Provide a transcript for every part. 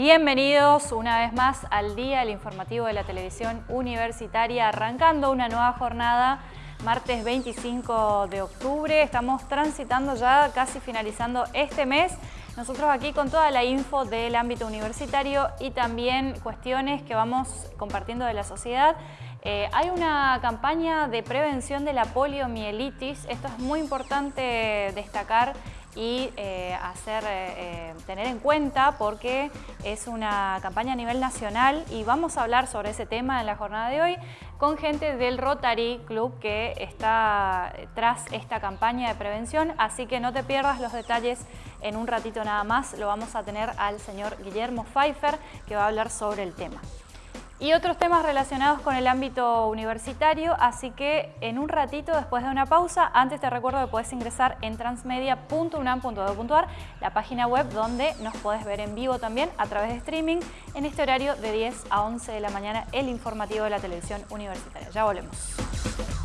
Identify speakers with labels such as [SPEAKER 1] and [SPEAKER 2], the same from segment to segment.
[SPEAKER 1] Bienvenidos una vez más al Día del Informativo de la Televisión Universitaria, arrancando una nueva jornada martes 25 de octubre. Estamos transitando ya, casi finalizando este mes. Nosotros aquí con toda la info del ámbito universitario y también cuestiones que vamos compartiendo de la sociedad. Eh, hay una campaña de prevención de la poliomielitis. Esto es muy importante destacar y eh, hacer, eh, tener en cuenta porque es una campaña a nivel nacional y vamos a hablar sobre ese tema en la jornada de hoy con gente del Rotary Club que está tras esta campaña de prevención, así que no te pierdas los detalles en un ratito nada más. Lo vamos a tener al señor Guillermo Pfeiffer que va a hablar sobre el tema y otros temas relacionados con el ámbito universitario, así que en un ratito, después de una pausa, antes te recuerdo que puedes ingresar en transmedia.unam.edu.ar, la página web donde nos puedes ver en vivo también a través de streaming en este horario de 10 a 11 de la mañana, el informativo de la televisión universitaria. Ya volvemos.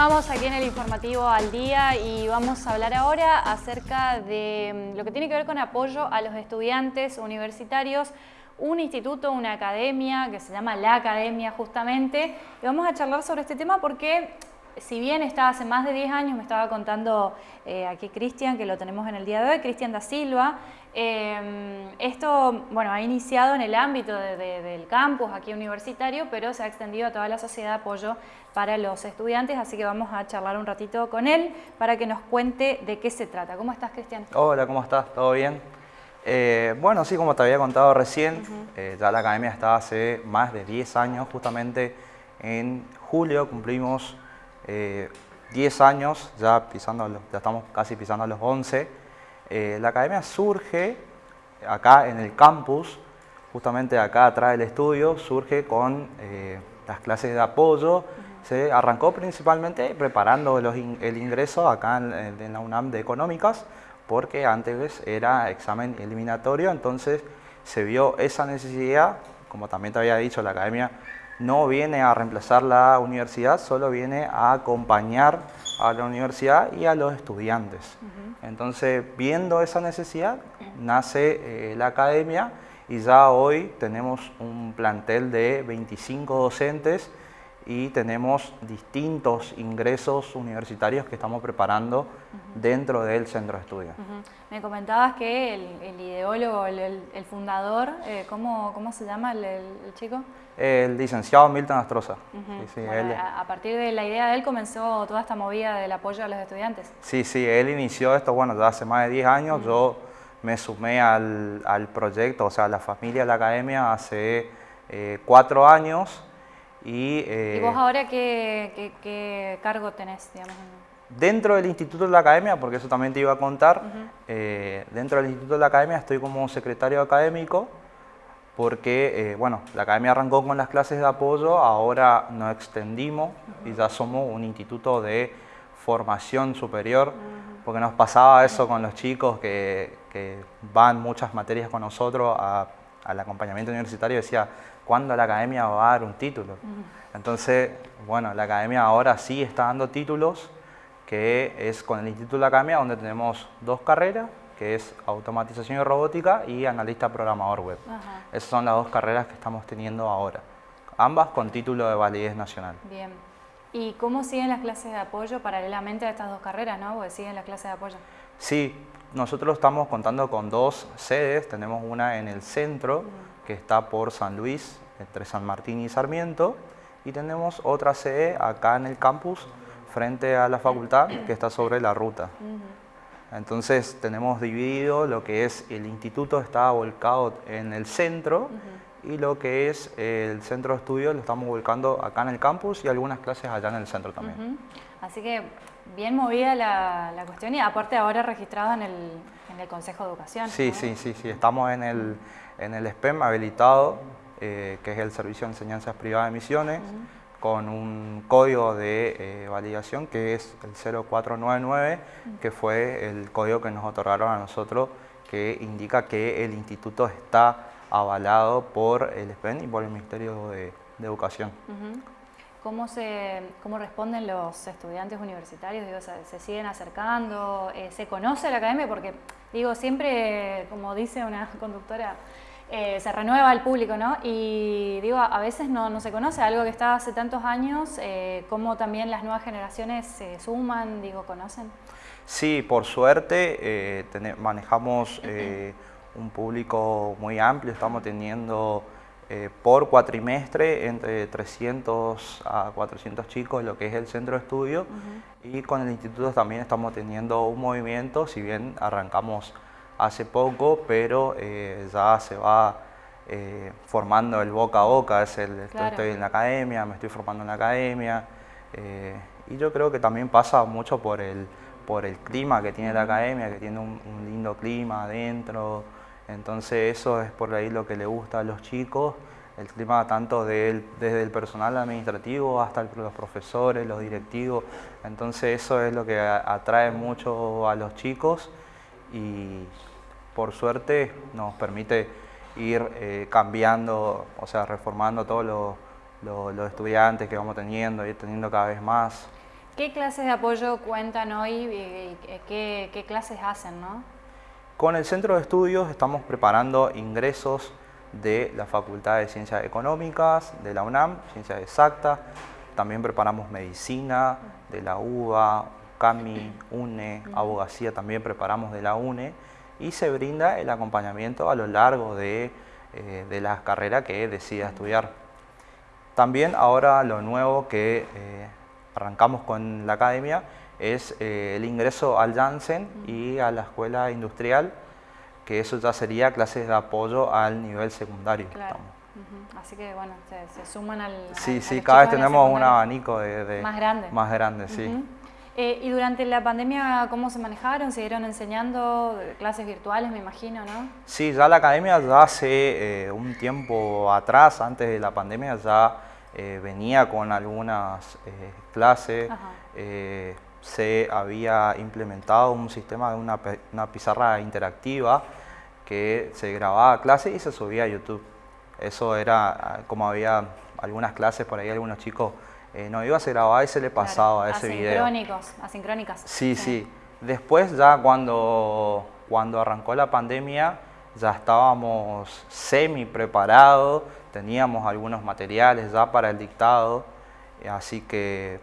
[SPEAKER 1] Continuamos aquí en el informativo al día y vamos a hablar ahora acerca de mm, lo que tiene que ver con apoyo a los estudiantes universitarios un instituto, una academia que se llama La Academia justamente. Y vamos a charlar sobre este tema porque si bien está hace más de 10 años, me estaba contando eh, aquí Cristian, que lo tenemos en el día de hoy, Cristian da Silva, em, esto bueno, ha iniciado en el ámbito del campus aquí universitario, pero se ha extendido a toda la sociedad de apoyo para los estudiantes, así que vamos a charlar un ratito con él para que nos cuente de qué se trata. ¿Cómo estás, Cristian?
[SPEAKER 2] Hola, ¿cómo estás? ¿Todo bien? Eh, bueno, sí, como te había contado recién, eh, ya la academia está hace más de 10 años, justamente en julio cumplimos 10 años, ya, pisando ya estamos casi pisando los 11. Eh, la academia surge acá en el campus, justamente acá atrás del estudio, surge con eh, las clases de apoyo. Se arrancó principalmente preparando el ingreso acá en, la UNAM de Económicas, porque antes era examen eliminatorio, entonces se vio esa necesidad, como también te había dicho, la academia no viene a reemplazar la universidad, solo viene a acompañar a la universidad y a los estudiantes. Entonces, viendo esa necesidad, nace eh, la academia y ya hoy tenemos un plantel de 25 docentes y tenemos distintos ingresos universitarios que estamos preparando dentro del centro de estudio.
[SPEAKER 1] Me comentabas que el, ideólogo, el, fundador, eh, ¿cómo, se llama el, chico?
[SPEAKER 2] El licenciado Milton Astroza.
[SPEAKER 1] a, partir de la idea de él comenzó toda esta movida del apoyo a los estudiantes.
[SPEAKER 2] Sí, sí, él inició esto, bueno, ya hace más de 10 años, yo me sumé al, proyecto, o sea, a la familia de la academia hace eh, cuatro años,
[SPEAKER 1] y, vos eh, ahora qué, cargo tenés?
[SPEAKER 2] Dentro del Instituto de la Academia, porque eso también te iba a contar, eh, dentro del Instituto de la Academia estoy como secretario académico, porque, eh, bueno, la Academia arrancó con las clases de apoyo, ahora nos extendimos y ya somos un instituto de formación superior, porque nos pasaba eso con los chicos que, van muchas materias con nosotros al acompañamiento universitario, decía, cuándo la academia va a dar un título. Entonces, bueno, la academia ahora sí está dando títulos, que es con el Instituto de la Academia, donde tenemos dos carreras, que es automatización y robótica y analista programador web. Esas son las dos carreras que estamos teniendo ahora, ambas con título de validez nacional.
[SPEAKER 1] Bien. ¿Y cómo siguen las clases de apoyo paralelamente a estas dos carreras, no? Porque siguen las clases de apoyo.
[SPEAKER 2] Sí, nosotros estamos contando con dos sedes, tenemos una en el centro, que está por San Luis, entre San Martín y Sarmiento, y tenemos otra sede acá en el campus, frente a la facultad, que está sobre la ruta. Entonces tenemos dividido lo que es el instituto está volcado en el centro y lo que es el centro de estudio lo estamos volcando acá en el campus y algunas clases allá en el centro también.
[SPEAKER 1] Así que bien movida la, cuestión y aparte ahora registrado en el, en el Consejo de Educación.
[SPEAKER 2] Sí, sí, sí, sí, estamos en el, en el SPEM habilitado que es el Servicio de Enseñanzas Privadas de Misiones, con un código de validación que es el 0499, que fue el código que nos otorgaron a nosotros, que indica que el instituto está avalado por el SPEN y por el Ministerio de, Educación.
[SPEAKER 1] ¿Cómo, se, ¿Cómo responden los estudiantes universitarios? Digo, ¿se, siguen acercando? Eh, ¿Se conoce la academia? Porque, digo, siempre, como dice una conductora, eh, se renueva el público, ¿no? Y digo, a veces no, se conoce algo que está hace tantos años, eh, cómo también las nuevas generaciones se suman, digo, conocen.
[SPEAKER 2] Sí, por suerte manejamos un público muy amplio, estamos teniendo eh, por cuatrimestre entre 300 a 400 chicos lo que es el centro de estudio y con el instituto también estamos teniendo un movimiento, si bien arrancamos hace poco, pero eh, ya se va eh, formando el boca a boca, es el, estoy en la academia, me estoy formando en la academia y yo creo que también pasa mucho por el, por el clima que tiene la academia, que tiene un, un lindo clima adentro, entonces eso es por ahí lo que le gusta a los chicos, el clima tanto desde el personal administrativo hasta los profesores, los directivos. Entonces eso es lo que atrae mucho a los chicos y por suerte nos permite ir eh, cambiando, o sea, reformando todos los, estudiantes que vamos teniendo, ir teniendo cada vez más.
[SPEAKER 1] ¿Qué clases de apoyo cuentan hoy y qué, qué clases hacen? ¿no?
[SPEAKER 2] Con el Centro de Estudios estamos preparando ingresos de la Facultad de Ciencias Económicas, de la UNAM, Ciencias Exactas, también preparamos Medicina de la UBA, CAMI, UNE, Abogacía también preparamos de la UNE y se brinda el acompañamiento a lo largo de, eh, la carrera que decida estudiar. También ahora lo nuevo que eh, arrancamos con la academia es eh, el ingreso al Janssen y a la escuela industrial, que eso ya sería clases de apoyo al nivel secundario.
[SPEAKER 1] Así que bueno, se, suman al...
[SPEAKER 2] Sí, sí, cada vez tenemos un abanico de,
[SPEAKER 1] Más grande.
[SPEAKER 2] Más grande, sí.
[SPEAKER 1] Eh, y durante la pandemia, ¿cómo se manejaron? ¿Siguieron enseñando clases virtuales, me imagino, no?
[SPEAKER 2] Sí, ya la academia ya hace eh, un tiempo atrás, antes de la pandemia, ya venía con algunas clases se había implementado un sistema de una, pizarra interactiva que se grababa clase y se subía a YouTube. Eso era ah, como había algunas clases por ahí, algunos chicos eh, no iba, se grababa y se le pasaba a ese video.
[SPEAKER 1] Asincrónicas.
[SPEAKER 2] Sí, sí, Después ya cuando, cuando arrancó la pandemia ya estábamos semi preparados, teníamos algunos materiales ya para el dictado, así que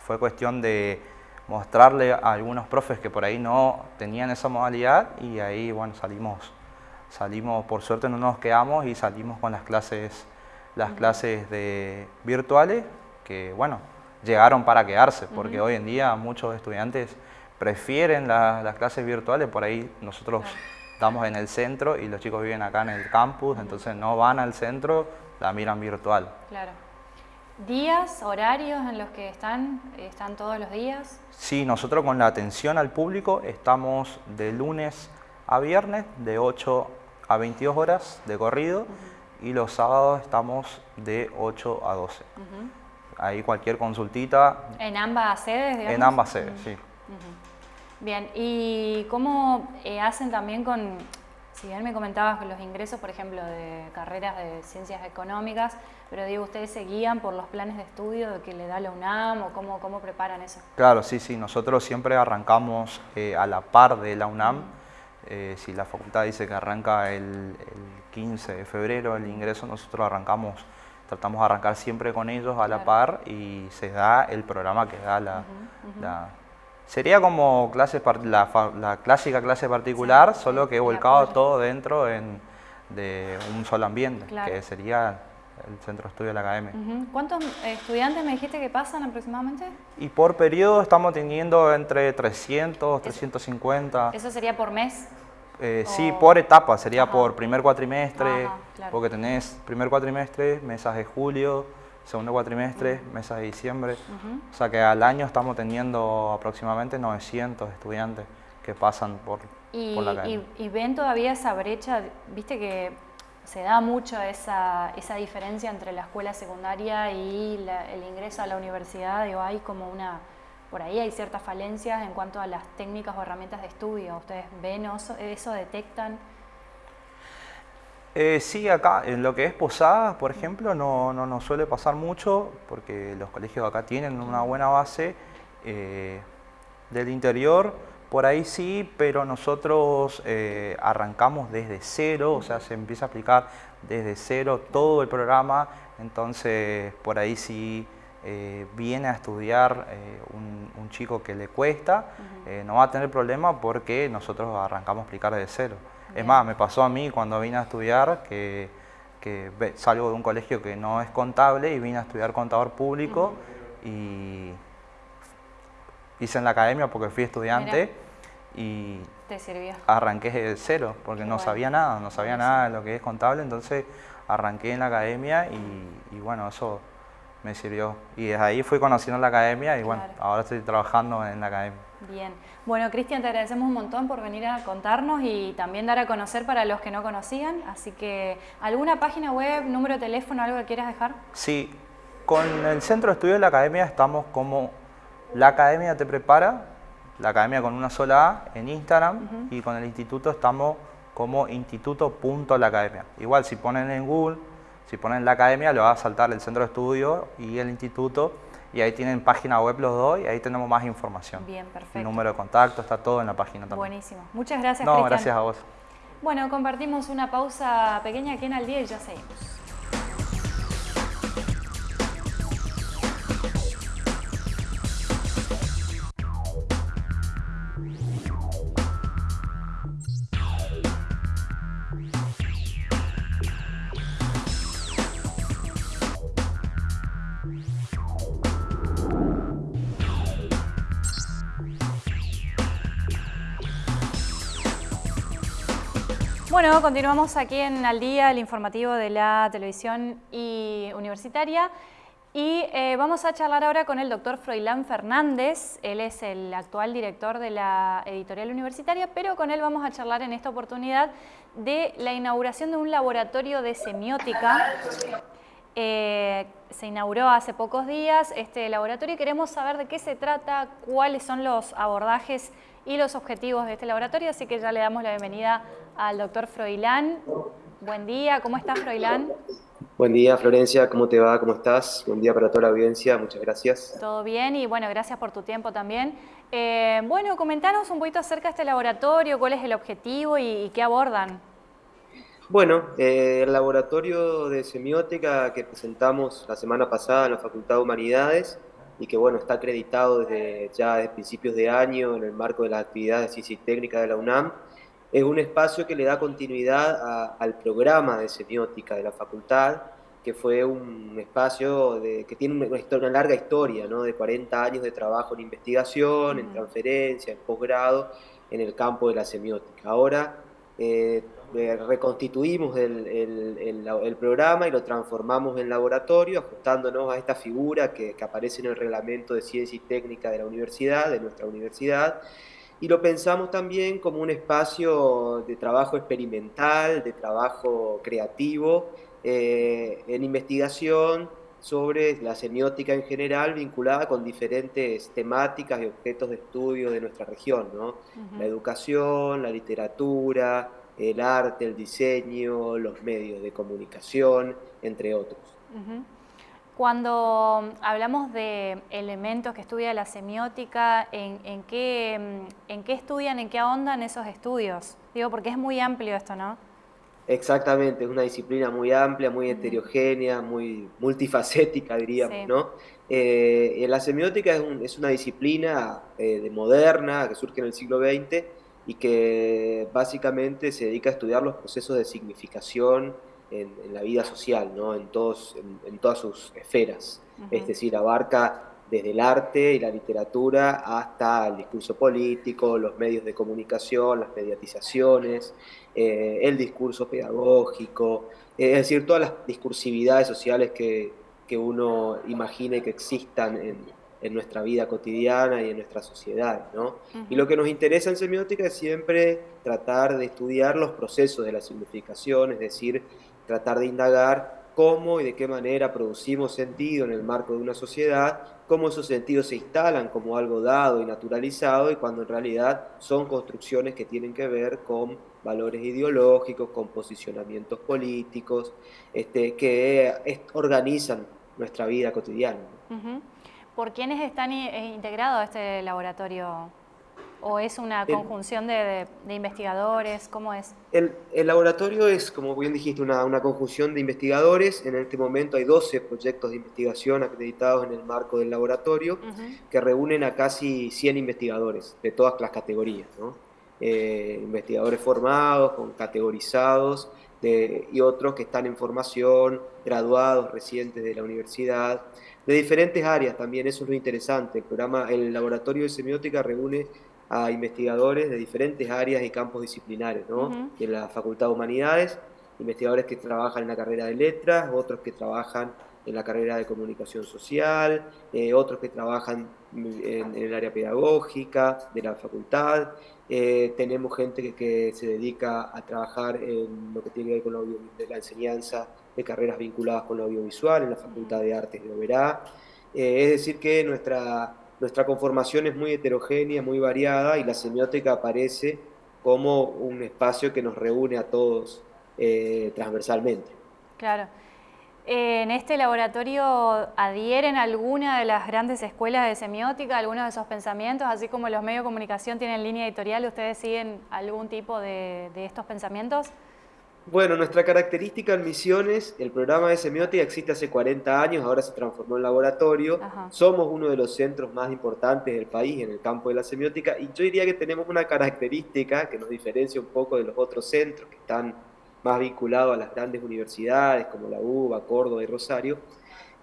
[SPEAKER 2] fue cuestión de mostrarle a algunos profes que por ahí no tenían esa modalidad y ahí bueno salimos, salimos por suerte no nos quedamos y salimos con las clases, las clases de virtuales que bueno, llegaron para quedarse porque hoy en día muchos estudiantes prefieren las clases virtuales, por ahí nosotros estamos en el centro y los chicos viven acá en el campus, entonces no van al centro, la miran virtual.
[SPEAKER 1] Claro. ¿Días, horarios en los que están? ¿Están todos los días?
[SPEAKER 2] Sí, nosotros con la atención al público estamos de lunes a viernes de 8 a 22 horas de corrido y los sábados estamos de 8 a 12. Ahí cualquier consultita.
[SPEAKER 1] ¿En ambas sedes?
[SPEAKER 2] En ambas sedes, sí.
[SPEAKER 1] Bien, ¿y cómo eh, hacen también con, si bien me comentabas los ingresos, por ejemplo, de carreras de ciencias económicas, pero digo, ¿ustedes se guían por los planes de estudio que le da la UNAM o cómo, cómo preparan eso?
[SPEAKER 2] Claro, sí, sí, nosotros siempre arrancamos eh, a la par de la UNAM. Eh, si la facultad dice que arranca el, 15 de febrero el ingreso, nosotros arrancamos, tratamos de arrancar siempre con ellos a la par y se da el programa que da la... sería como clase, la, clásica clase particular, solo que he volcado todo dentro de un solo ambiente, que sería el centro de estudio de la academia.
[SPEAKER 1] ¿Cuántos estudiantes me dijiste que pasan aproximadamente?
[SPEAKER 2] Y por periodo estamos teniendo entre 300, 350.
[SPEAKER 1] ¿Eso sería por mes?
[SPEAKER 2] Eh, sí, por etapa, sería por primer cuatrimestre, porque tenés primer cuatrimestre, mesas de julio, segundo cuatrimestre, mesas de diciembre. O sea que al año estamos teniendo aproximadamente 900 estudiantes que pasan por,
[SPEAKER 1] la academia. Y, y ven todavía esa brecha, viste que se da mucho esa, esa diferencia entre la escuela secundaria y el ingreso a la universidad, digo, hay como una, por ahí hay ciertas falencias en cuanto a las técnicas o herramientas de estudio. ¿Ustedes ven eso, eso detectan?
[SPEAKER 2] Eh, sí, acá en lo que es Posadas, por ejemplo, no, no nos suele pasar mucho porque los colegios acá tienen una buena base. Eh, del interior, por ahí sí, pero nosotros eh, arrancamos desde cero, o sea, se empieza a aplicar desde cero todo el programa, entonces por ahí sí viene a estudiar un, chico que le cuesta, no va a tener problema porque nosotros arrancamos a aplicar desde cero. Es más, me pasó a mí cuando vine a estudiar que, salgo de un colegio que no es contable y vine a estudiar contador público y hice en la academia porque fui estudiante y arranqué de cero porque no sabía nada, no sabía nada de lo que es contable, entonces arranqué en la academia y, bueno, eso me sirvió. Y desde ahí fui conociendo la academia y bueno, ahora estoy trabajando en la academia.
[SPEAKER 1] Bien. Bueno, Cristian, te agradecemos un montón por venir a contarnos y también dar a conocer para los que no conocían. Así que, ¿alguna página web, número de teléfono, algo que quieras dejar?
[SPEAKER 2] Sí, con el Centro de Estudios de la Academia estamos como La Academia Te Prepara, la Academia con una sola A en Instagram y con el instituto estamos como instituto.laacademia. Igual si ponen en Google, si ponen la Academia, le va a saltar el Centro de Estudios y el instituto y ahí tienen página web los dos y ahí tenemos más información.
[SPEAKER 1] Bien, perfecto.
[SPEAKER 2] El número de contacto, está todo en la página también.
[SPEAKER 1] Buenísimo. Muchas gracias,
[SPEAKER 2] No, gracias a vos.
[SPEAKER 1] Bueno, compartimos una pausa pequeña aquí en Al Día y ya seguimos. Bueno, continuamos aquí en Al Día, el informativo de la televisión y universitaria. Y eh, vamos a charlar ahora con el doctor Froilán Fernández. Él es el actual director de la editorial universitaria, pero con él vamos a charlar en esta oportunidad de la inauguración de un laboratorio de semiótica. Eh, se inauguró hace pocos días este laboratorio y queremos saber de qué se trata, cuáles son los abordajes y los objetivos de este laboratorio, así que ya le damos la bienvenida al doctor Froilán. Buen día, ¿cómo estás Froilán?
[SPEAKER 3] Buen día Florencia, ¿cómo te va? ¿Cómo estás? Buen día para toda la audiencia, muchas gracias.
[SPEAKER 1] Todo bien y bueno, gracias por tu tiempo también. Eh, bueno, comentanos un poquito acerca de este laboratorio, cuál es el objetivo y, qué abordan.
[SPEAKER 3] Bueno, eh, el laboratorio de semiótica que presentamos la semana pasada en la Facultad de Humanidades y que bueno, está acreditado desde ya desde principios de año en el marco de las actividades de ciencia y técnica de la UNAM, es un espacio que le da continuidad al programa de semiótica de la facultad, que fue un espacio de, que tiene una, una, larga historia, ¿no? de 40 años de trabajo en investigación, en transferencia, en posgrado, en el campo de la semiótica. Ahora eh, eh, reconstituimos el, el, programa y lo transformamos en laboratorio, ajustándonos a esta figura que, que, aparece en el reglamento de ciencia y técnica de la universidad, de nuestra universidad, y lo pensamos también como un espacio de trabajo experimental, de trabajo creativo, eh, en investigación sobre la semiótica en general vinculada con diferentes temáticas y objetos de estudio de nuestra región, ¿no? La educación, la literatura, el arte, el diseño, los medios de comunicación, entre otros.
[SPEAKER 1] Cuando hablamos de elementos que estudia la semiótica, ¿en, qué, ¿en qué estudian, en qué ahondan esos estudios? Digo, porque es muy amplio esto, ¿no?
[SPEAKER 3] Exactamente, es una disciplina muy amplia, muy heterogénea, muy multifacética, diríamos, ¿no? Eh, la semiótica es, una disciplina eh, de moderna que surge en el siglo XX y que básicamente se dedica a estudiar los procesos de significación en, la vida social, ¿no? en, todos, en, todas sus esferas. Es decir, abarca desde el arte y la literatura hasta el discurso político, los medios de comunicación, las mediatizaciones, eh, el discurso pedagógico, es decir, todas las discursividades sociales que, que uno imagine que existan en, en nuestra vida cotidiana y en nuestra sociedad. ¿no? Y lo que nos interesa en semiótica es siempre tratar de estudiar los procesos de la significación, es decir, tratar de indagar cómo y de qué manera producimos sentido en el marco de una sociedad, cómo esos sentidos se instalan como algo dado y naturalizado y cuando en realidad son construcciones que tienen que ver con valores ideológicos, con posicionamientos políticos, este, que organizan nuestra vida cotidiana.
[SPEAKER 1] ¿Por quiénes están eh, integrados a este laboratorio? ¿O es una conjunción de, investigadores? ¿Cómo es?
[SPEAKER 3] El, laboratorio es, como bien dijiste, una, conjunción de investigadores. En este momento hay 12 proyectos de investigación acreditados en el marco del laboratorio que reúnen a casi 100 investigadores de todas las categorías. Eh, investigadores formados, con categorizados y otros que están en formación, graduados recientes de la universidad, de diferentes áreas también, eso es lo interesante. El programa, el laboratorio de semiótica reúne a investigadores de diferentes áreas y campos disciplinares, ¿no? De la Facultad de Humanidades, investigadores que trabajan en la carrera de letras, otros que trabajan en la carrera de comunicación social, eh, otros que trabajan en, el área pedagógica de la facultad, eh, tenemos gente que, se dedica a trabajar en lo que tiene que ver con la, enseñanza de carreras vinculadas con lo audiovisual en la Facultad de Artes de Oberá. Eh, es decir que nuestra, nuestra conformación es muy heterogénea, muy variada y la semiótica aparece como un espacio que nos reúne a todos transversalmente.
[SPEAKER 1] Claro. ¿En este laboratorio adhieren alguna de las grandes escuelas de semiótica, algunos de esos pensamientos? Así como los medios de comunicación tienen línea editorial, ¿ustedes siguen algún tipo de, estos pensamientos?
[SPEAKER 3] Bueno, nuestra característica en Misiones, el programa de semiótica existe hace 40 años, ahora se transformó en laboratorio. Somos uno de los centros más importantes del país en el campo de la semiótica y yo diría que tenemos una característica que nos diferencia un poco de los otros centros que están más vinculado a las grandes universidades como la UBA, Córdoba y Rosario,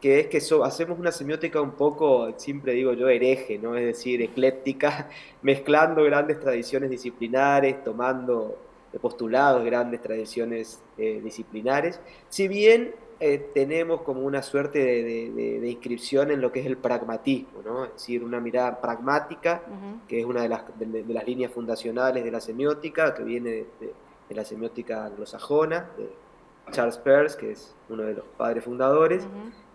[SPEAKER 3] que es que hacemos una semiótica un poco, siempre digo yo, hereje, ¿no? es decir, ecléctica, mezclando grandes tradiciones disciplinares, tomando postulados grandes tradiciones eh, disciplinares, si bien eh, tenemos como una suerte de, inscripción en lo que es el pragmatismo, ¿no? es decir, una mirada pragmática, que es una de las, de las, líneas fundacionales de la semiótica, que viene de, de la semiótica anglosajona, de Charles Peirce, que es uno de los padres fundadores.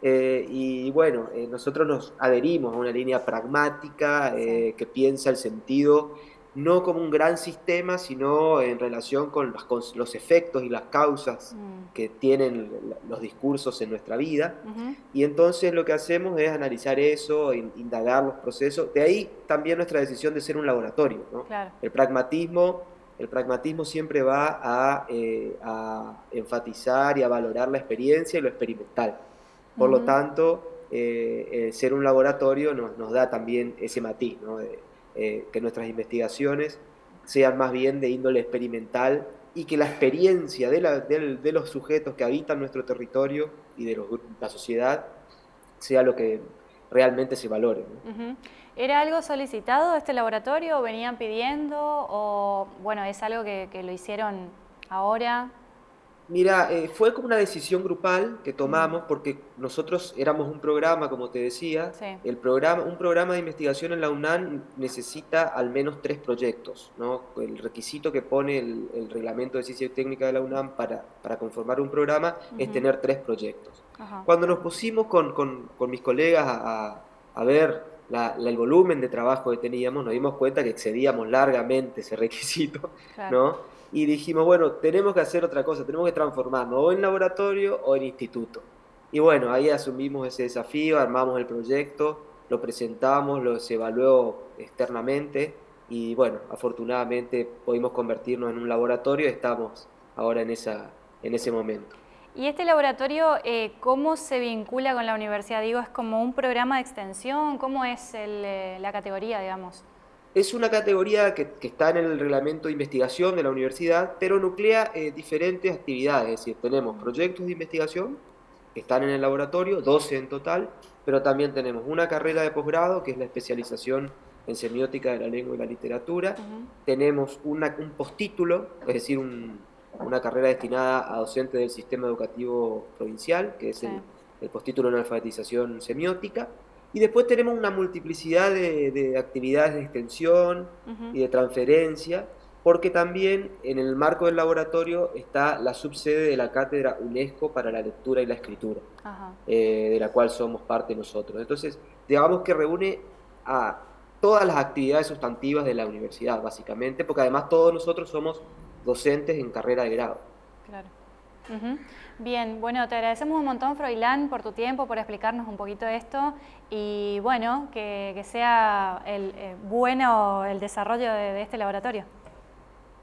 [SPEAKER 3] Eh, y bueno, eh, nosotros nos adherimos a una línea pragmática eh, que piensa el sentido no como un gran sistema, sino en relación con los, efectos y las causas mm. que tienen los discursos en nuestra vida. Y entonces lo que hacemos es analizar eso, indagar los procesos. De ahí también nuestra decisión de ser un laboratorio. El pragmatismo el pragmatismo siempre va eh, a, enfatizar y a valorar la experiencia y lo experimental. Por lo tanto, eh, ser un laboratorio nos, da también ese matiz, eh, que nuestras investigaciones sean más bien de índole experimental y que la experiencia de, los sujetos que habitan nuestro territorio y de la sociedad sea lo que realmente se valore.
[SPEAKER 1] ¿Era algo solicitado este laboratorio? ¿Venían pidiendo? ¿O bueno, es algo que, lo hicieron ahora?
[SPEAKER 3] Mira, eh, fue como una decisión grupal que tomamos porque nosotros éramos un programa, como te decía. El programa, un programa de investigación en la UNAM necesita al menos tres proyectos. ¿no? El requisito que pone el, reglamento de ciencia y técnica de la UNAM para, para conformar un programa es tener tres proyectos. Cuando nos pusimos con, con, con mis colegas a, a ver el volumen de trabajo que teníamos, nos dimos cuenta que excedíamos largamente ese requisito, ¿no? Y dijimos, bueno, tenemos que hacer otra cosa, tenemos que transformarnos o en laboratorio o en instituto. Y bueno, ahí asumimos ese desafío, armamos el proyecto, lo presentamos, lo se evaluó externamente y bueno, afortunadamente pudimos convertirnos en un laboratorio estamos ahora en, esa, en ese momento.
[SPEAKER 1] ¿Y este laboratorio eh, cómo se vincula con la universidad? Digo, ¿es como un programa de extensión? ¿Cómo es eh, la categoría, digamos?
[SPEAKER 3] Es una categoría que, está en el reglamento de investigación de la universidad, pero nuclea eh, diferentes actividades. Es decir, tenemos proyectos de investigación que están en el laboratorio, 12 en total, pero también tenemos una carrera de posgrado, que es la especialización en semiótica de la lengua y la literatura. Tenemos un postítulo, es decir, un, una carrera destinada a docentes del sistema educativo provincial, que es el, postítulo en alfabetización semiótica. Y después tenemos una multiplicidad de, actividades de extensión y de transferencia, porque también en el marco del laboratorio está la subsede de la Cátedra UNESCO para la Lectura y la Escritura, eh, de la cual somos parte nosotros. Entonces, digamos que reúne a todas las actividades sustantivas de la universidad, básicamente, porque además todos nosotros somos docentes en carrera de grado.
[SPEAKER 1] Claro. Bien, bueno, te agradecemos un montón, Froilán, por tu tiempo, por explicarnos un poquito esto y bueno, que, sea el, eh, bueno el desarrollo de, este laboratorio.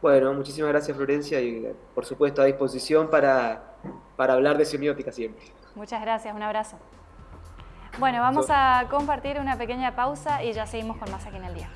[SPEAKER 3] Bueno, muchísimas gracias Florencia y por supuesto a disposición para, para hablar de semiótica siempre.
[SPEAKER 1] Muchas gracias, un abrazo. Bueno, vamos a compartir una pequeña pausa y ya seguimos con más aquí en el día.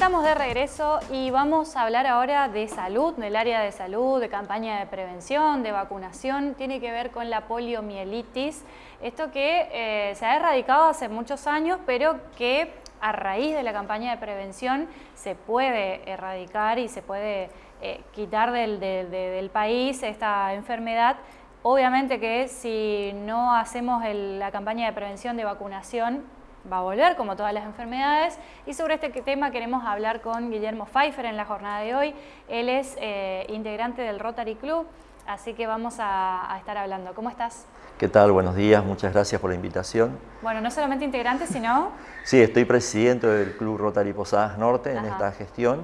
[SPEAKER 1] Estamos de regreso y vamos a hablar ahora de salud, del área de salud, de campaña de prevención, de vacunación. Tiene que ver con la poliomielitis, esto que eh, se ha erradicado hace muchos años, pero que a raíz de la campaña de prevención se puede erradicar y se puede eh, quitar del, del, país esta enfermedad. Obviamente que si no hacemos la campaña de prevención de vacunación, va a volver, como todas las enfermedades. Y sobre este tema queremos hablar con Guillermo Pfeiffer en la jornada de hoy. Él es eh, integrante del Rotary Club, así que vamos a, estar hablando. ¿Cómo estás?
[SPEAKER 4] ¿Qué tal? Buenos días, muchas gracias por la invitación.
[SPEAKER 1] Bueno, no solamente integrante, sino...
[SPEAKER 4] Sí, estoy presidente del Club Rotary Posadas Norte en esta gestión,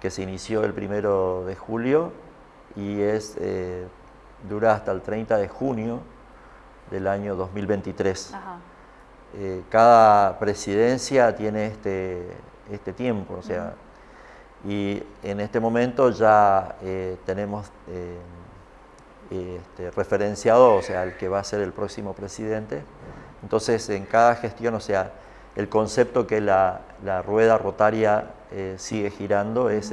[SPEAKER 4] que se inició el primero de julio y es, eh, dura hasta el 30 de junio del año 2023. Ajá. Eh, cada presidencia tiene este, este tiempo, o sea, y en este momento ya eh, tenemos eh, este, referenciado, o sea, el que va a ser el próximo presidente. Entonces, en cada gestión, o sea, el concepto que la, rueda rotaria sigue girando es,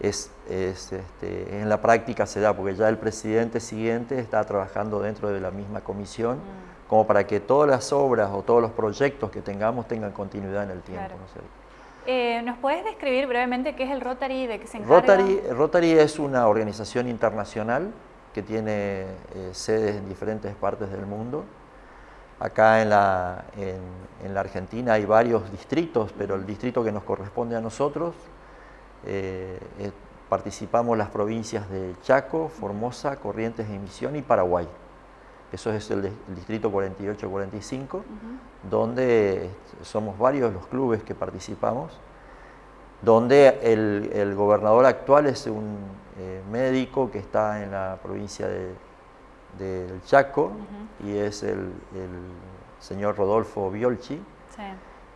[SPEAKER 4] es, este, en la práctica se da, porque ya el presidente siguiente está trabajando dentro de la misma comisión. Mm como para que todas las obras o todos los proyectos que tengamos tengan continuidad en el tiempo.
[SPEAKER 1] Eh, ¿Nos puedes describir brevemente qué es el Rotary, de qué se encarga?
[SPEAKER 4] Rotary, Rotary es una organización internacional que tiene eh, sedes en diferentes partes del mundo. Acá en la, en, la, Argentina hay varios distritos, pero el distrito que nos corresponde a nosotros, eh, participamos las provincias de Chaco, Formosa, Corrientes de Misión y Paraguay eso es el, distrito 48-45, donde somos varios los clubes que participamos, donde el, gobernador actual es un eh, médico que está en la provincia de, del Chaco y es el, señor Rodolfo Biolchi.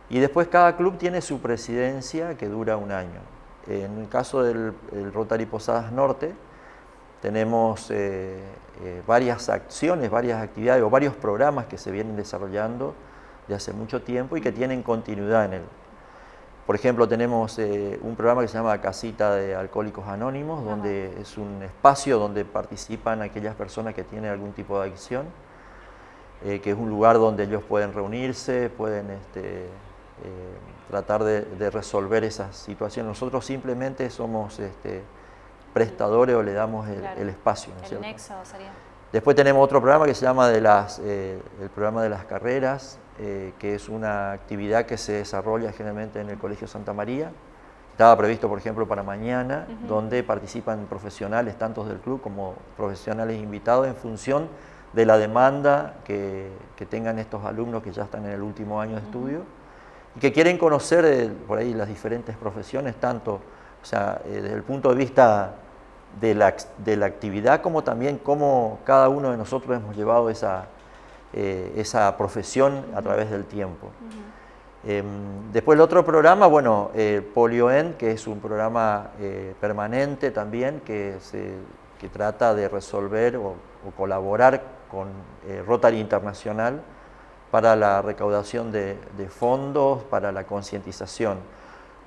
[SPEAKER 4] Y después cada club tiene su presidencia que dura un año. En el caso del Rotary Posadas Norte, tenemos eh, eh, varias acciones, varias actividades o varios programas que se vienen desarrollando de hace mucho tiempo y que tienen continuidad en él. Por ejemplo, tenemos eh, un programa que se llama Casita de Alcohólicos Anónimos, donde es un espacio donde participan aquellas personas que tienen algún tipo de adicción, que es un lugar donde ellos pueden reunirse, pueden este, tratar de, resolver esas situaciones. Nosotros simplemente somos este, prestadores o le damos el, espacio. el nexo sería. Después tenemos otro programa que se llama de las, eh, el programa de las carreras, eh, que es una actividad que se desarrolla generalmente en el Colegio Santa María. Estaba previsto, por ejemplo, para mañana, donde participan profesionales, tanto del club como profesionales invitados, en función de la demanda que, que tengan estos alumnos que ya están en el último año de estudio y que quieren conocer eh, por ahí las diferentes profesiones, tanto o sea, desde el punto de vista de la, de la, actividad, como también cómo cada uno de nosotros hemos llevado esa, eh, esa profesión a través del tiempo. Em, después el otro programa, bueno, eh, PolioEN, que es un programa eh, permanente también, que, se, que, trata de resolver o, colaborar con eh, Rotary Internacional para la recaudación de, de fondos, para la concientización.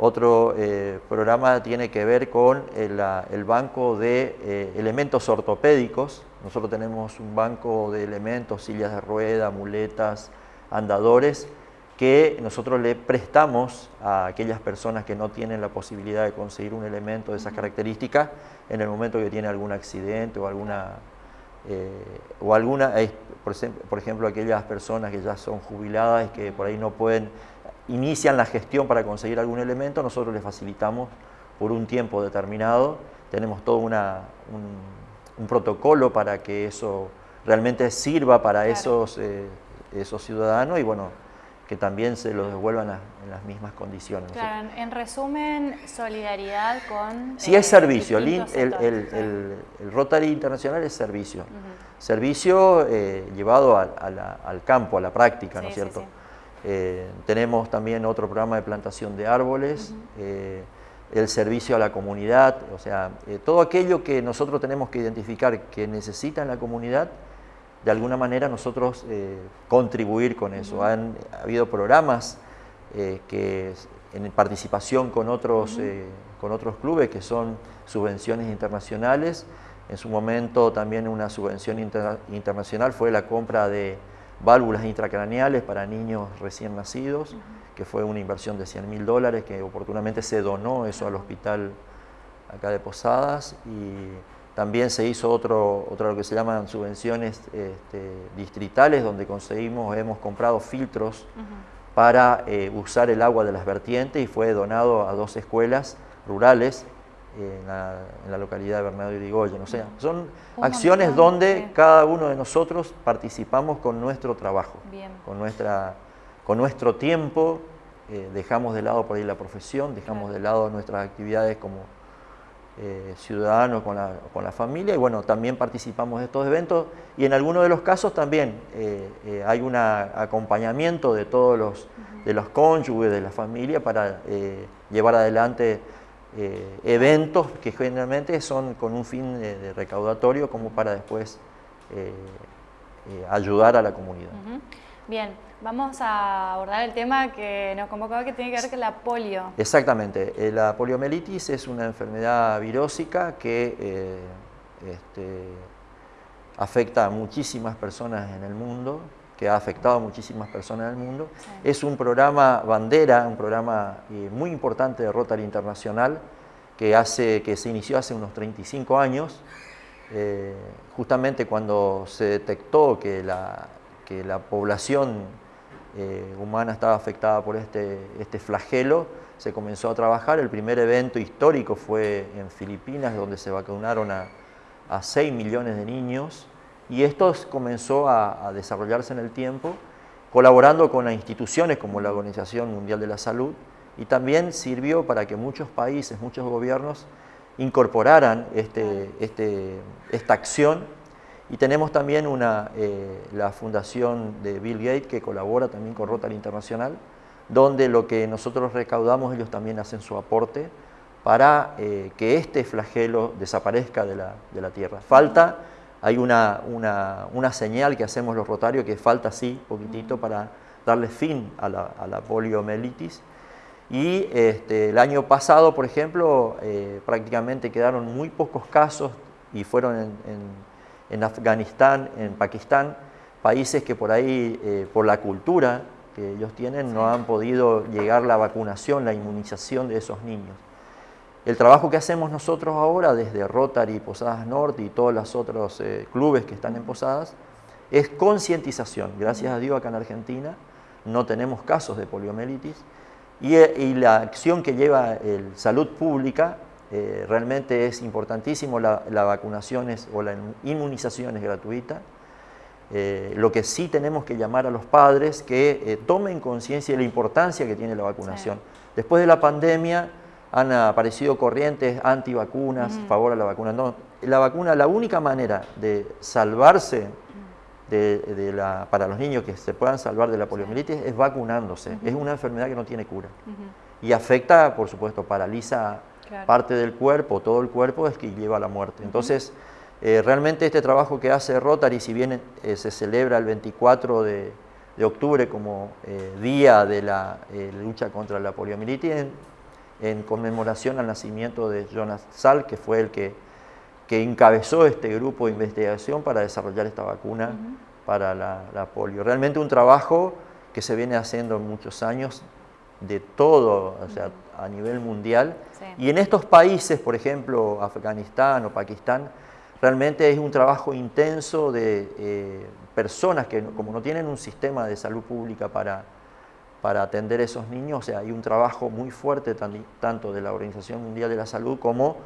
[SPEAKER 4] Otro eh, programa tiene que ver con el, banco de eh, elementos ortopédicos. Nosotros tenemos un banco de elementos, sillas de rueda, muletas, andadores que nosotros le prestamos a aquellas personas que no tienen la posibilidad de conseguir un elemento de esas características en el momento que tiene algún accidente o alguna, eh, o alguna por, ejemplo, aquellas personas que ya son jubiladas y que por ahí no pueden, inician la gestión para conseguir algún elemento, nosotros les facilitamos por un tiempo determinado, tenemos todo una, un, protocolo para que eso realmente sirva para esos, eh, esos ciudadanos y bueno, que también se los devuelvan en las mismas condiciones.
[SPEAKER 1] Claro, en resumen, solidaridad con...
[SPEAKER 4] Sí, es eh, servicio, el, el, Rotary Internacional es servicio. Servicio eh, llevado al campo, a la práctica, ¿no es cierto? Eh, tenemos también otro programa de plantación de árboles, el servicio a la comunidad, o sea, todo aquello que nosotros tenemos que identificar que necesita en la comunidad, de alguna manera nosotros eh, contribuir con eso. Han ha habido programas eh, que en participación con otros, eh, con otros clubes que son subvenciones internacionales. En su momento también una subvención internacional fue la compra de válvulas intracraneales para niños recién nacidos, que fue una inversión de 100 mil dólares que oportunamente se donó eso al hospital acá de Posadas. Y también se hizo otro, otro lo que se llaman subvenciones este, distritales, donde conseguimos, hemos comprado filtros para eh, usar el agua de las vertientes y fue donado a dos escuelas rurales en la, localidad de Bernardo y Digoyen. O sea, son acciones donde cada uno de nosotros participamos con nuestro trabajo, con, nuestra, con nuestro tiempo, eh, dejamos de lado por ahí la profesión, dejamos de lado nuestras actividades como eh, ciudadanos con la, con la, familia y bueno, también participamos de estos eventos y en algunos de los casos también eh, eh, hay un acompañamiento de todos los, de los cónyuges, de la familia para llevar adelante eventos que generalmente son con un fin de, recaudatorio como para después ayudar a la comunidad.
[SPEAKER 1] Bien, Vamos a abordar el tema que nos convocaba que tiene que ver con la polio.
[SPEAKER 4] Exactamente. Eh, la poliomielitis es una enfermedad virósica que eh, este, afecta a muchísimas personas en el mundo, que ha afectado a muchísimas personas en el mundo. Es un programa bandera, un programa eh, muy importante de Rotary Internacional que, hace, que se inició hace unos 35 años, justamente cuando se detectó que la, que la población eh, humana estaba afectada por este, este flagelo, se comenzó a trabajar. El primer evento histórico fue en Filipinas, donde se vacunaron a, a 6 millones de niños, y esto comenzó a, desarrollarse en el tiempo, colaborando con las instituciones como la Organización Mundial de la Salud, y también sirvió para que muchos países, muchos gobiernos incorporaran este, este, esta acción y tenemos también una, eh, la fundación de Bill Gates que colabora también con Rotary Internacional, donde lo que nosotros recaudamos ellos también hacen su aporte para eh, que este flagelo desaparezca de la, de la Tierra. Falta, hay una, una, una, señal que hacemos los rotarios que falta así, poquitito, para darle fin a la, a la poliomielitis. Y este, el año pasado, por ejemplo, eh, prácticamente quedaron muy pocos casos y fueron en en Afganistán, en Pakistán, países que por ahí, eh, por la cultura que ellos tienen, no han podido llegar la vacunación, la inmunización de esos niños. El trabajo que hacemos nosotros ahora desde Rotary, Posadas Norte y todos los otros eh, clubes que están en Posadas es concientización. Gracias a Dios acá en Argentina no tenemos casos de poliomielitis y, eh, y la acción que lleva el Salud Pública eh, realmente es importantísimo, la, vacunación o la inmunización es gratuita. Eh, lo que sí tenemos que llamar a los padres que eh, tomen conciencia de la importancia que tiene la vacunación. Después de la pandemia han aparecido corrientes antivacunas, a favor de la vacuna. No, la vacuna, la única manera de salvarse de, la, para los niños que se puedan salvar de la poliomielitis es vacunándose. Es una enfermedad que no tiene cura. Y afecta, por supuesto, paraliza parte del cuerpo, todo el cuerpo es que lleva a la muerte. Entonces, eh, realmente este trabajo que hace Rotary, si bien eh, se celebra el 24 de, octubre como eh, día de la lucha contra la poliomielitis, en, conmemoración al nacimiento de Jonas Salk, que fue el que, que, encabezó este grupo de investigación para desarrollar esta vacuna para la, la polio. Realmente un trabajo que se viene haciendo muchos años de todo, o sea, a nivel mundial. Y en estos países, por ejemplo, Afganistán o Pakistán, realmente es un trabajo intenso de eh, personas que como no tienen un sistema de salud pública para, para atender a esos niños, o sea, hay un trabajo muy fuerte tanto de la Organización Mundial de la Salud como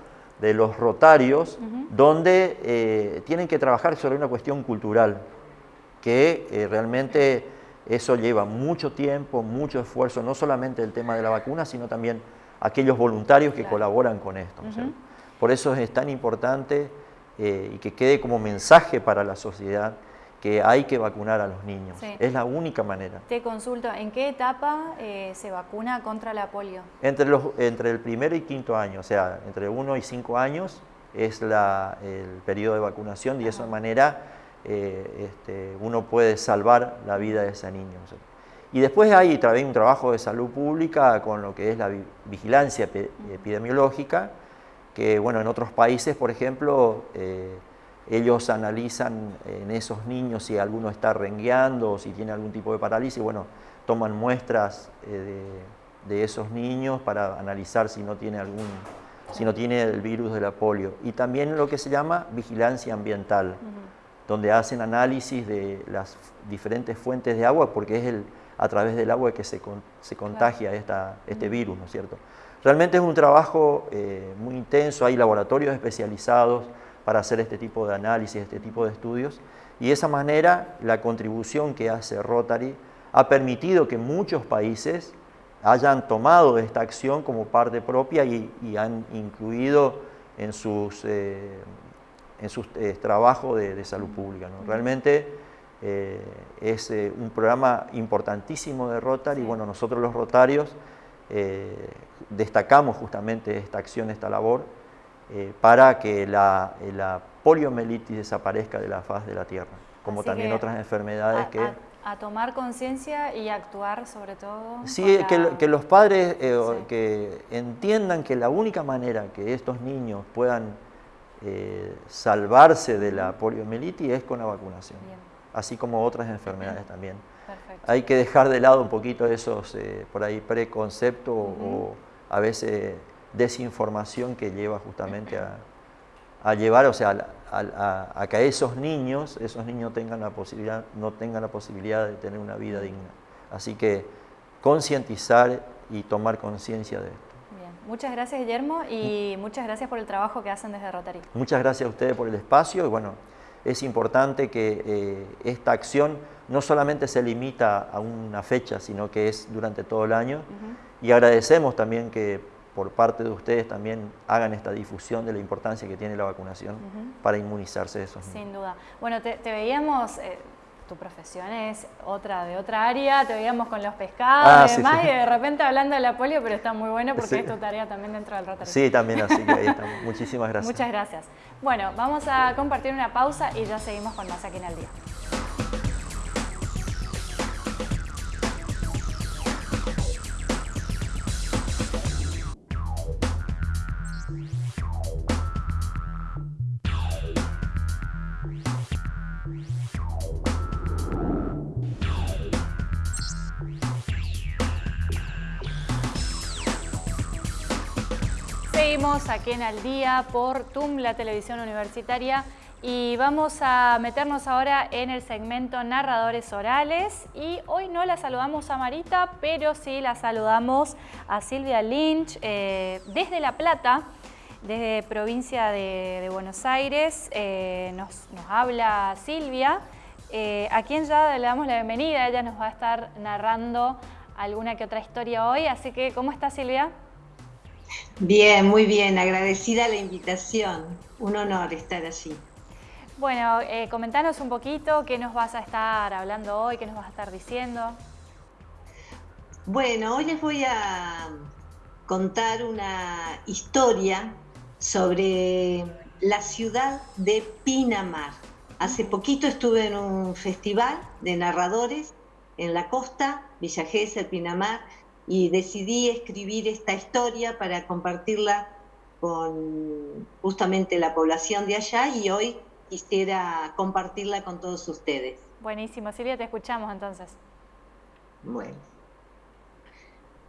[SPEAKER 4] de los rotarios, donde eh, tienen que trabajar sobre una cuestión cultural, que eh, realmente eso lleva mucho tiempo, mucho esfuerzo, no solamente el tema de la vacuna, sino también aquellos voluntarios que colaboran con esto. Por eso es tan importante eh, y que quede como mensaje para la sociedad que hay que vacunar a los niños. Es la única manera.
[SPEAKER 1] Te consulto, ¿en qué etapa eh, se vacuna contra la polio?
[SPEAKER 4] Entre, los, entre el primero y quinto año, o sea, entre uno y cinco años es la, el periodo de vacunación y de esa manera eh, este, uno puede salvar la vida de ese niño. Y después hay también un trabajo de salud pública con lo que es la vigilancia epidemiológica, que bueno, en otros países, por ejemplo, eh, ellos analizan en esos niños si alguno está rengueando o si tiene algún tipo de parálisis, bueno, toman muestras eh, de, esos niños para analizar si no tiene algún si no tiene el virus de la polio. Y también lo que se llama vigilancia ambiental donde hacen análisis de las diferentes fuentes de agua, porque es el, a través del agua que se, se contagia esta, este virus, ¿no es cierto? Realmente es un trabajo eh, muy intenso, hay laboratorios especializados para hacer este tipo de análisis, este tipo de estudios, y de esa manera la contribución que hace Rotary ha permitido que muchos países hayan tomado esta acción como parte propia y, han incluido en sus eh, en su eh, trabajo de, salud pública. Realmente eh, es eh, un programa importantísimo de Rotary y bueno, nosotros los rotarios destacamos justamente esta acción, esta labor, para que la, poliomielitis desaparezca de la faz de la Tierra, como también otras enfermedades que...
[SPEAKER 1] A, tomar conciencia y actuar sobre todo.
[SPEAKER 4] Sí, que, los padres que entiendan que la única manera que estos niños puedan eh, salvarse de la poliomielitis es con la vacunación, así como otras enfermedades también. Hay que dejar de lado un poquito esos eh, por ahí preconceptos o a veces desinformación que lleva justamente a, llevar, o sea, a, que esos niños, esos niños tengan la posibilidad, no tengan la posibilidad de tener una vida digna. Así que concientizar y tomar conciencia de esto.
[SPEAKER 1] Muchas gracias, Guillermo, y muchas gracias por el trabajo que hacen desde Rotary.
[SPEAKER 4] Muchas gracias a ustedes por el espacio y bueno, es importante que eh, esta acción no solamente se limita a una fecha, sino que es durante todo el año y agradecemos también que por parte de ustedes también hagan esta difusión de la importancia que tiene la vacunación para inmunizarse de esos
[SPEAKER 1] niños. Sin duda. Bueno, te, veíamos... Eh, tu profesión es otra de otra área, te veíamos con los pescados ah, y demás, y de repente hablando de la polio, pero está muy bueno porque es tu tarea también dentro del Rotary.
[SPEAKER 4] Sí, también, así que ahí estamos. Muchísimas gracias.
[SPEAKER 1] Muchas gracias. Bueno, vamos a compartir una pausa y ya seguimos con más aquí en el día. Seguimos aquí en Al Día por TUM, la televisión universitaria, y vamos a meternos ahora en el segmento Narradores Orales. Y hoy no la saludamos a Marita, pero sí la saludamos a Silvia Lynch eh, desde La Plata, desde provincia de, Buenos Aires. Eh, nos, habla Silvia, eh, a quien ya le damos la bienvenida. Ella nos va a estar narrando alguna que otra historia hoy. Así que, ¿cómo está Silvia?
[SPEAKER 5] Bien, muy bien, agradecida la invitación. Un honor estar allí.
[SPEAKER 1] Bueno, eh, comentanos un poquito qué nos vas a estar hablando hoy, qué nos vas a estar diciendo.
[SPEAKER 5] Bueno, hoy les voy a contar una historia sobre la ciudad de Pinamar. Hace poquito estuve en un festival de narradores en la costa, Villa Gesell, Pinamar, y decidí escribir esta historia para compartirla con justamente la población de allá y hoy quisiera compartirla con todos ustedes.
[SPEAKER 1] Buenísimo, Silvia, te escuchamos entonces.
[SPEAKER 5] Bueno.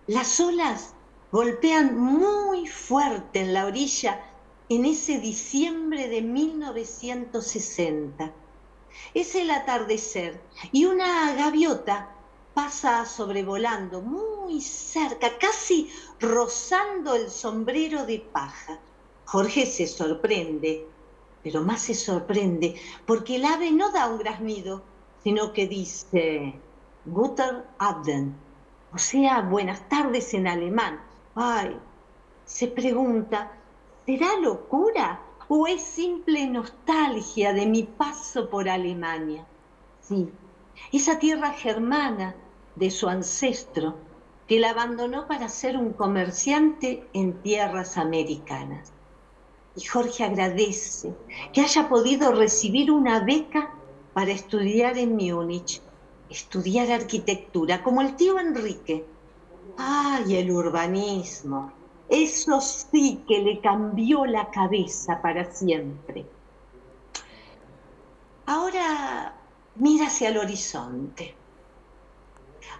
[SPEAKER 5] Las olas golpean muy fuerte en la orilla en ese diciembre de 1960. Es el atardecer y una gaviota pasa sobrevolando muy cerca, casi rozando el sombrero de paja. Jorge se sorprende, pero más se sorprende porque el ave no da un graznido, sino que dice Guten Abend, o sea, buenas tardes en alemán. Ay, se pregunta, ¿será locura o es simple nostalgia de mi paso por Alemania? Sí, esa tierra germana de su ancestro que la abandonó para ser un comerciante en tierras americanas. Y Jorge agradece que haya podido recibir una beca para estudiar en Múnich, estudiar arquitectura, como el tío Enrique. ¡Ay, el urbanismo! Eso sí que le cambió la cabeza para siempre. Ahora mira hacia el horizonte.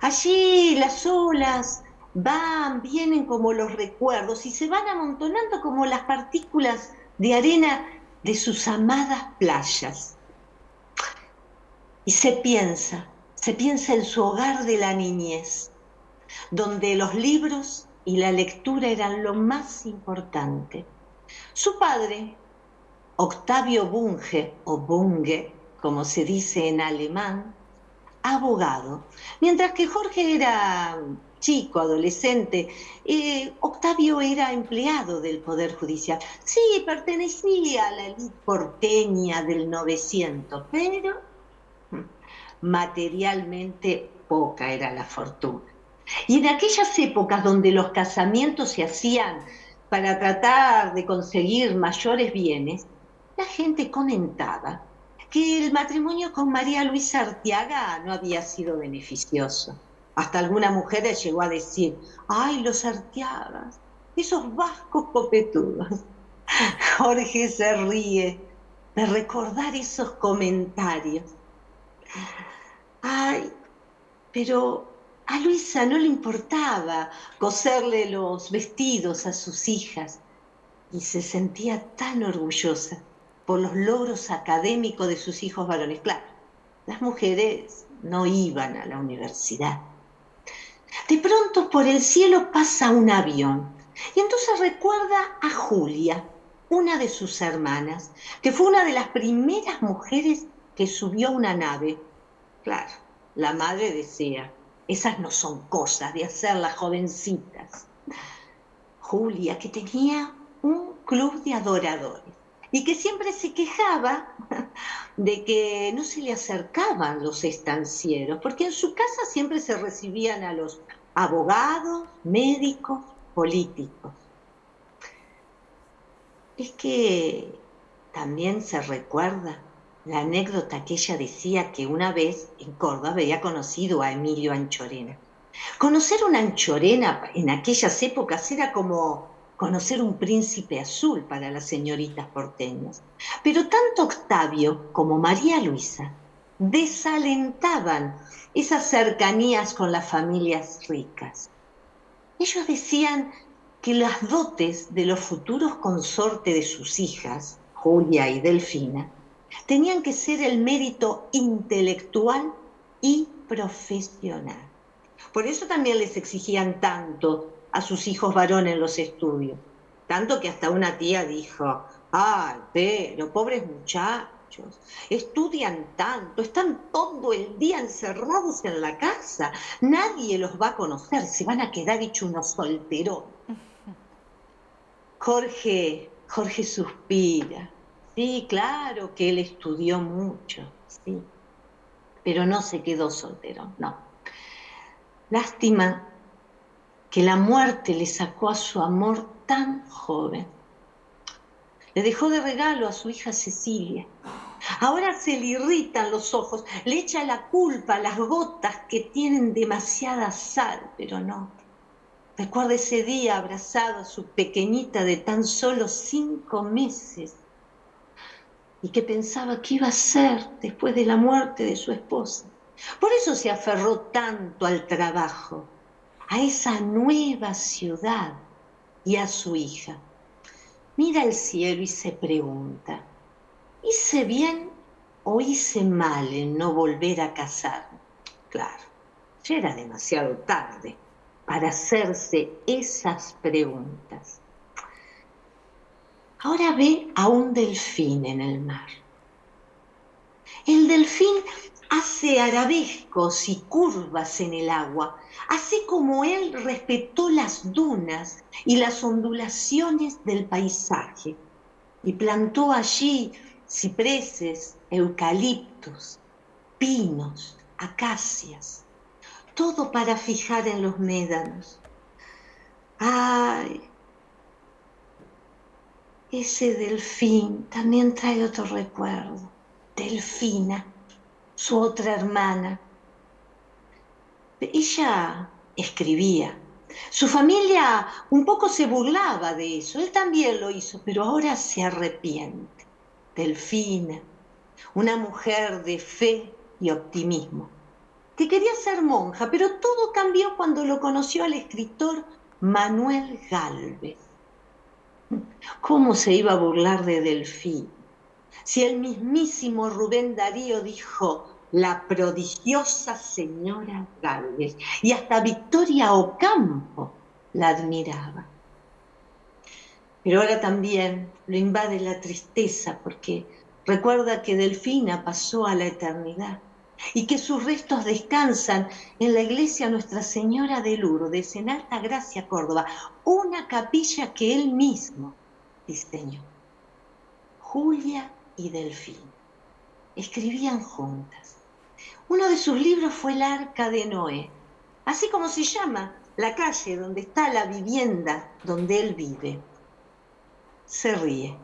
[SPEAKER 5] Allí las olas van, vienen como los recuerdos y se van amontonando como las partículas de arena de sus amadas playas. Y se piensa, se piensa en su hogar de la niñez, donde los libros y la lectura eran lo más importante. Su padre, Octavio Bunge, o Bunge, como se dice en alemán, abogado, mientras que Jorge era chico, adolescente, eh, Octavio era empleado del Poder Judicial. Sí, pertenecía a la élite porteña del 900, pero mm, materialmente poca era la fortuna. Y en aquellas épocas donde los casamientos se hacían para tratar de conseguir mayores bienes, la gente comentaba que el matrimonio con María Luisa Artiaga no había sido beneficioso. Hasta alguna mujer llegó a decir, ay, los Artiagas, esos vascos copetudos. Jorge se ríe de recordar esos comentarios. Ay, pero a Luisa no le importaba coserle los vestidos a sus hijas y se sentía tan orgullosa por los logros académicos de sus hijos varones. Claro, las mujeres no iban a la universidad. De pronto por el cielo pasa un avión y entonces recuerda a Julia, una de sus hermanas, que fue una de las primeras mujeres que subió a una nave. Claro, la madre decía, esas no son cosas de hacer las jovencitas. Julia, que tenía un club de adoradores y que siempre se quejaba de que no se le acercaban los estancieros, porque en su casa siempre se recibían a los abogados, médicos, políticos. Es que también se recuerda la anécdota que ella decía que una vez en Córdoba había conocido a Emilio Anchorena. Conocer una Anchorena en aquellas épocas era como conocer un príncipe azul para las señoritas porteñas. Pero tanto Octavio como María Luisa desalentaban esas cercanías con las familias ricas. Ellos decían que las dotes de los futuros consortes de sus hijas, Julia y Delfina, tenían que ser el mérito intelectual y profesional. Por eso también les exigían tanto a sus hijos varones en los estudios. Tanto que hasta una tía dijo, ay, pero pobres muchachos, estudian tanto, están todo el día encerrados en la casa, nadie los va a conocer, se van a quedar hechos unos solteros. Jorge, Jorge suspira. Sí, claro que él estudió mucho, sí, pero no se quedó soltero, no. Lástima que la muerte le sacó a su amor tan joven. Le dejó de regalo a su hija Cecilia. Ahora se le irritan los ojos, le echa la culpa a las gotas que tienen demasiada sal, pero no. Recuerda ese día abrazado a su pequeñita de tan solo cinco meses y que pensaba que iba a ser después de la muerte de su esposa. Por eso se aferró tanto al trabajo, a esa nueva ciudad y a su hija. Mira el cielo y se pregunta, ¿hice bien o hice mal en no volver a casarme? Claro, ya era demasiado tarde para hacerse esas preguntas. Ahora ve a un delfín en el mar. El delfín hace arabescos y curvas en el agua, así como él respetó las dunas y las ondulaciones del paisaje. Y plantó allí cipreses, eucaliptos, pinos, acacias, todo para fijar en los médanos. Ay, ese delfín también trae otro recuerdo, Delfina su otra hermana. Ella escribía. Su familia un poco se burlaba de eso, él también lo hizo, pero ahora se arrepiente. Delfina, una mujer de fe y optimismo, que quería ser monja, pero todo cambió cuando lo conoció al escritor Manuel Galvez. ¿Cómo se iba a burlar de Delfín? Si el mismísimo Rubén Darío dijo, la prodigiosa señora Galvez, y hasta Victoria Ocampo la admiraba. Pero ahora también lo invade la tristeza porque recuerda que Delfina pasó a la eternidad y que sus restos descansan en la iglesia Nuestra Señora de Lourdes, en Alta Gracia, Córdoba, una capilla que él mismo diseñó. Julia y Delfín escribían juntas. Uno de sus libros fue El Arca de Noé, así como se llama la calle donde está la vivienda donde él vive. Se ríe.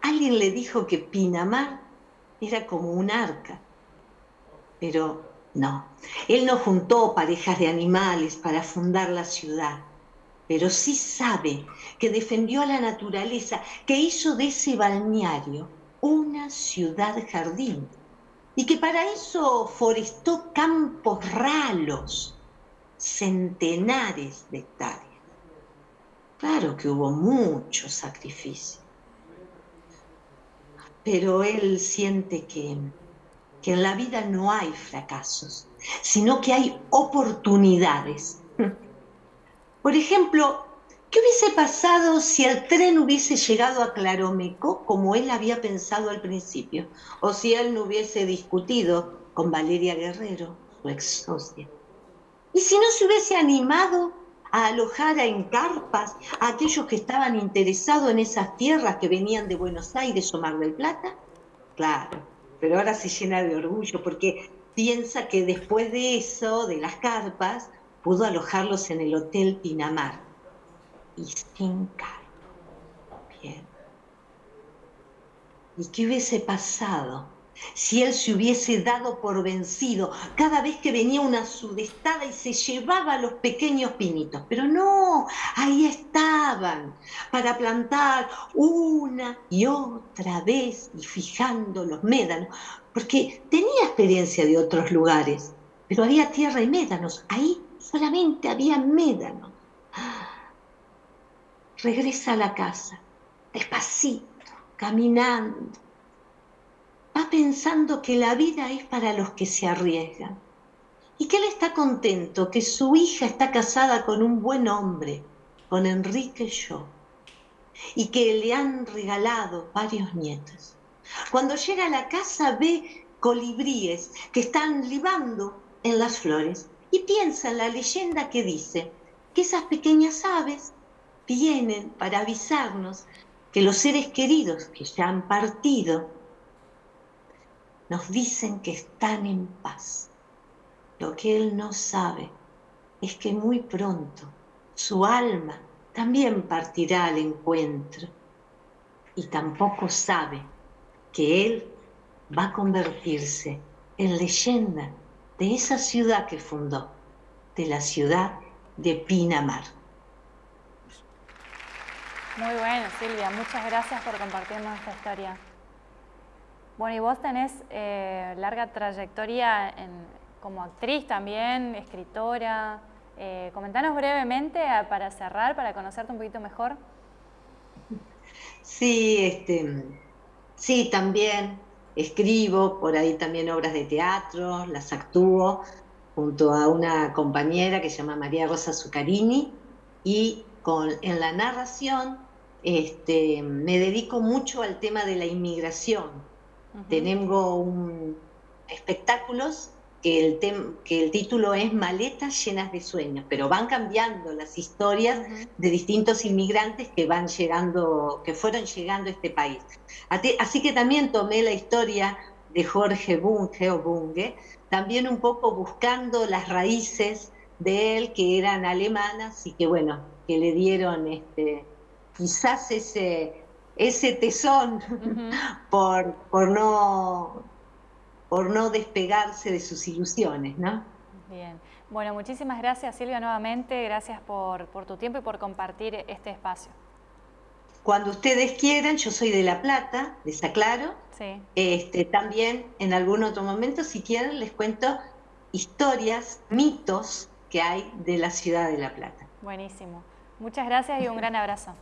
[SPEAKER 5] Alguien le dijo que Pinamar era como un arca, pero no. Él no juntó parejas de animales para fundar la ciudad, pero sí sabe que defendió a la naturaleza, que hizo de ese balneario una ciudad jardín y que para eso forestó campos ralos, centenares de hectáreas. Claro que hubo mucho sacrificio, pero él siente que, que en la vida no hay fracasos, sino que hay oportunidades. Por ejemplo, ¿Qué hubiese pasado si el tren hubiese llegado a Claromeco como él había pensado al principio? O si él no hubiese discutido con Valeria Guerrero, su ex socia. ¿Y si no se hubiese animado a alojar en carpas a aquellos que estaban interesados en esas tierras que venían de Buenos Aires o Mar del Plata? Claro, pero ahora se llena de orgullo porque piensa que después de eso, de las carpas, pudo alojarlos en el Hotel Pinamar y sin cargo. Bien. ¿Y qué hubiese pasado si él se hubiese dado por vencido cada vez que venía una sudestada y se llevaba los pequeños pinitos? Pero no, ahí estaban para plantar una y otra vez y fijando los médanos, porque tenía experiencia de otros lugares, pero había tierra y médanos, ahí solamente había médanos regresa a la casa, despacito, caminando. Va pensando que la vida es para los que se arriesgan y que él está contento, que su hija está casada con un buen hombre, con Enrique Yo, y que le han regalado varios nietos. Cuando llega a la casa ve colibríes que están libando en las flores y piensa en la leyenda que dice que esas pequeñas aves vienen para avisarnos que los seres queridos que ya han partido nos dicen que están en paz. Lo que él no sabe es que muy pronto su alma también partirá al encuentro y tampoco sabe que él va a convertirse en leyenda de esa ciudad que fundó, de la ciudad de Pinamar.
[SPEAKER 1] Muy bueno, Silvia. Muchas gracias por compartirnos esta historia. Bueno, y vos tenés eh, larga trayectoria como actriz también, escritora. Eh, comentanos brevemente para cerrar, para conocerte un poquito mejor.
[SPEAKER 5] Sí, este, sí, también escribo, por ahí también obras de teatro, las actúo junto a una compañera que se llama María Rosa Zuccarini y con, en la narración este, me dedico mucho al tema de la inmigración. Tengo un, espectáculos que el, que el título es Maletas llenas de sueños, pero van cambiando las historias de distintos inmigrantes que van llegando, que fueron llegando a este país. Así que también tomé la historia de Jorge Bunge o Bunge, también un poco buscando las raíces de él que eran alemanas y que bueno, que le dieron este, quizás ese, ese tesón por, por no por no despegarse de sus ilusiones, ¿no?
[SPEAKER 1] Bien. Bueno, muchísimas gracias Silvia nuevamente, gracias por, tu tiempo y por compartir este espacio.
[SPEAKER 5] Cuando ustedes quieran, yo soy de La Plata, de Saclaro. Sí. Este, también en algún otro momento, si quieren, les cuento historias, mitos que hay de la ciudad de La Plata.
[SPEAKER 1] Buenísimo. Muchas gracias y un gran abrazo.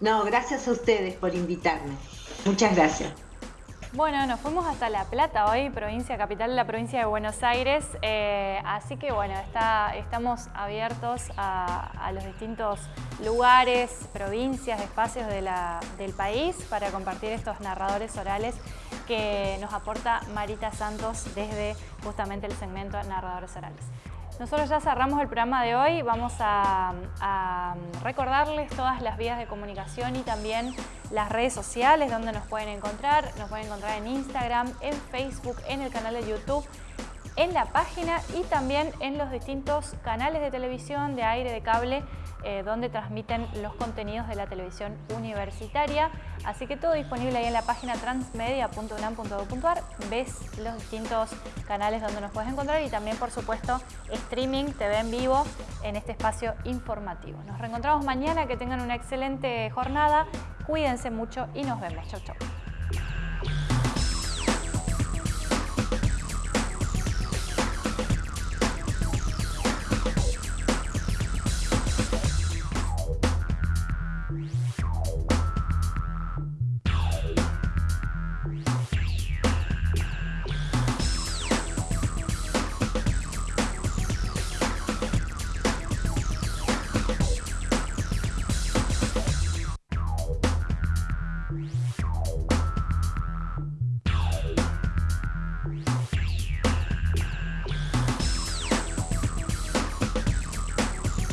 [SPEAKER 5] No, gracias a ustedes por invitarme. Muchas gracias.
[SPEAKER 1] Bueno, nos fuimos hasta La Plata hoy, provincia capital de la provincia de Buenos Aires, eh, así que bueno, está, estamos abiertos a, los distintos lugares, provincias, espacios del país para compartir estos narradores orales que nos aporta Marita Santos desde justamente el segmento Narradores Orales. Nosotros ya cerramos el programa de hoy, vamos a, recordarles todas las vías de comunicación y también las redes sociales donde nos pueden encontrar. Nos pueden encontrar en Instagram, en Facebook, en el canal de YouTube, en la página y también en los distintos canales de televisión, de aire, de cable eh, donde transmiten los contenidos de la televisión universitaria. Así que todo disponible ahí en la página transmedia.unam.edu.ar. Ves los distintos canales donde nos puedes encontrar y también, por supuesto, streaming, TV en vivo en este espacio informativo. Nos reencontramos mañana, que tengan una excelente jornada. Cuídense mucho y nos vemos. Chau, chau.